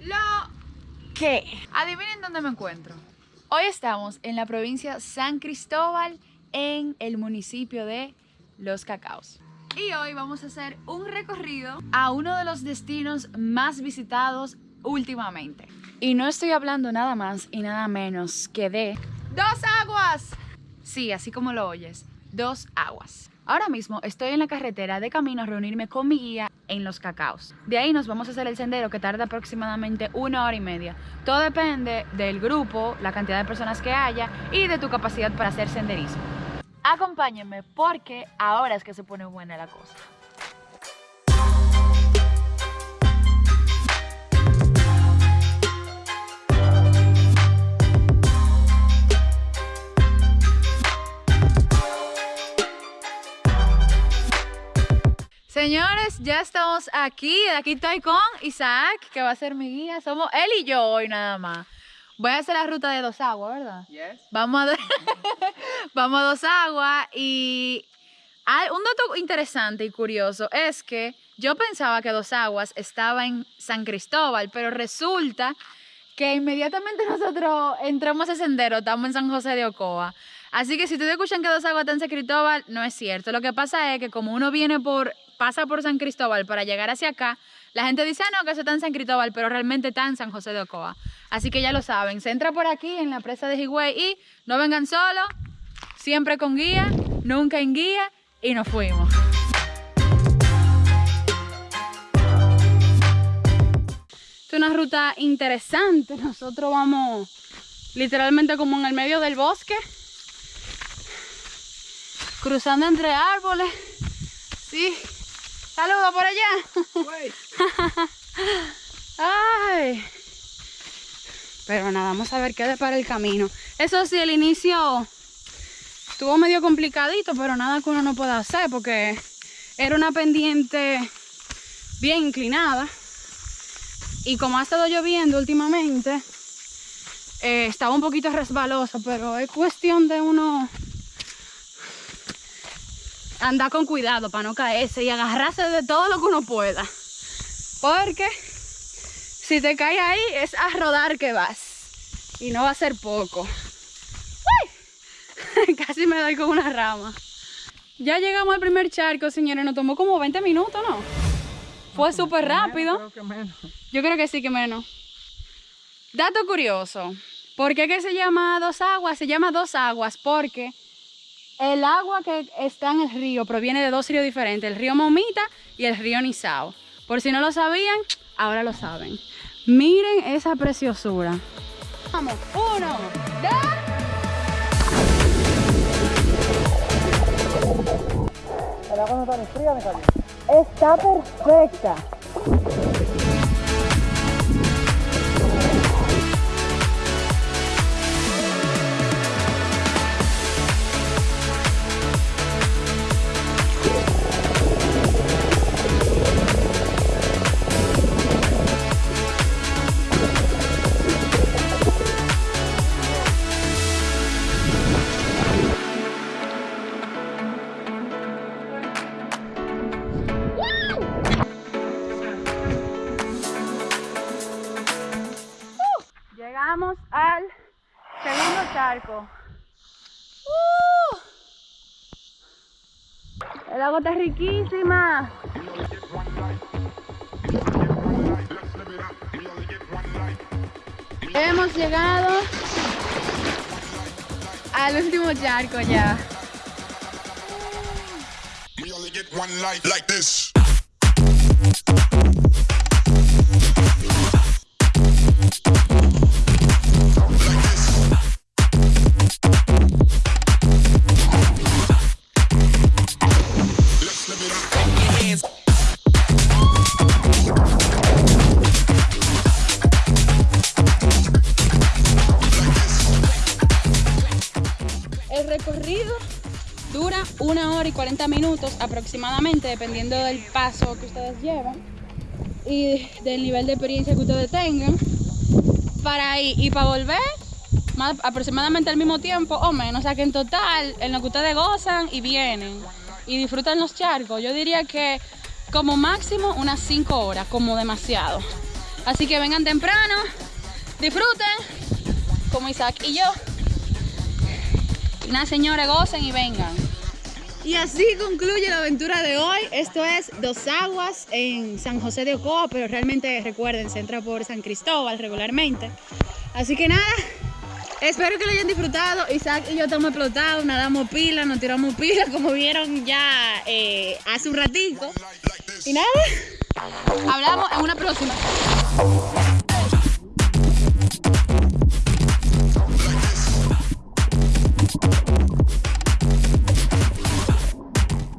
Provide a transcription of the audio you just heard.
lo que. Adivinen dónde me encuentro. Hoy estamos en la provincia San Cristóbal, en el municipio de Los Cacaos. Y hoy vamos a hacer un recorrido a uno de los destinos más visitados últimamente. Y no estoy hablando nada más y nada menos que de Dos Aguas. Sí, así como lo oyes, Dos Aguas. Ahora mismo estoy en la carretera de camino a reunirme con mi guía en Los Cacaos. De ahí nos vamos a hacer el sendero que tarda aproximadamente una hora y media. Todo depende del grupo, la cantidad de personas que haya y de tu capacidad para hacer senderismo. Acompáñenme porque ahora es que se pone buena la cosa. Señores, ya estamos aquí. Aquí estoy con Isaac, que va a ser mi guía. Somos él y yo hoy nada más. Voy a hacer la ruta de Dos Aguas, ¿verdad? Yes. Vamos a, Vamos a Dos Aguas y hay un dato interesante y curioso es que yo pensaba que Dos Aguas estaba en San Cristóbal, pero resulta que inmediatamente nosotros entramos a ese sendero, estamos en San José de Ocoa. Así que si ustedes escuchan que Dos Aguas está en San Cristóbal, no es cierto. Lo que pasa es que como uno viene por, pasa por San Cristóbal para llegar hacia acá, la gente dice, ah, no, que eso está en San Cristóbal, pero realmente está en San José de Ocoa. Así que ya lo saben, se entra por aquí en la presa de Higüey y no vengan solos, siempre con guía, nunca en guía y nos fuimos. Es una ruta interesante. Nosotros vamos literalmente como en el medio del bosque. Cruzando entre árboles. Sí. Saludos por allá. Ay. Pero nada, vamos a ver qué para el camino. Eso sí, el inicio estuvo medio complicadito, pero nada que uno no pueda hacer porque era una pendiente bien inclinada. Y como ha estado lloviendo últimamente, eh, estaba un poquito resbaloso, pero es cuestión de uno andar con cuidado para no caerse y agarrarse de todo lo que uno pueda. Porque si te caes ahí es a rodar que vas. Y no va a ser poco. ¡Uy! Casi me doy con una rama. Ya llegamos al primer charco, señores. Nos tomó como 20 minutos, ¿no? Fue súper rápido. Creo que menos. Yo creo que sí que menos. Dato curioso. ¿Por qué que se llama Dos Aguas? Se llama Dos Aguas porque el agua que está en el río proviene de dos ríos diferentes, el río Momita y el río Nizao. Por si no lo sabían, ahora lo saben. Miren esa preciosura. Vamos, uno, dos. El agua no está ni fría ni. Está perfecta. Llegamos al segundo charco. ¡Uh! El agua está riquísima. Hemos llegado al último charco ya. We only get one life like this. El recorrido dura una hora y 40 minutos aproximadamente, dependiendo del paso que ustedes llevan y del nivel de experiencia que ustedes tengan. Para ir y para volver, aproximadamente al mismo tiempo o menos. O sea que en total, en lo que ustedes gozan y vienen y disfrutan los charcos, yo diría que como máximo unas 5 horas, como demasiado. Así que vengan temprano, disfruten, como Isaac y yo. Nada, señores, gocen y vengan. Y así concluye la aventura de hoy. Esto es Dos Aguas en San José de Ocoa, pero realmente recuerden, se entra por San Cristóbal regularmente. Así que nada, espero que lo hayan disfrutado. Isaac y yo estamos explotados, nadamos pila, nos tiramos pila, como vieron ya eh, hace un ratico. Y nada, hablamos en una próxima.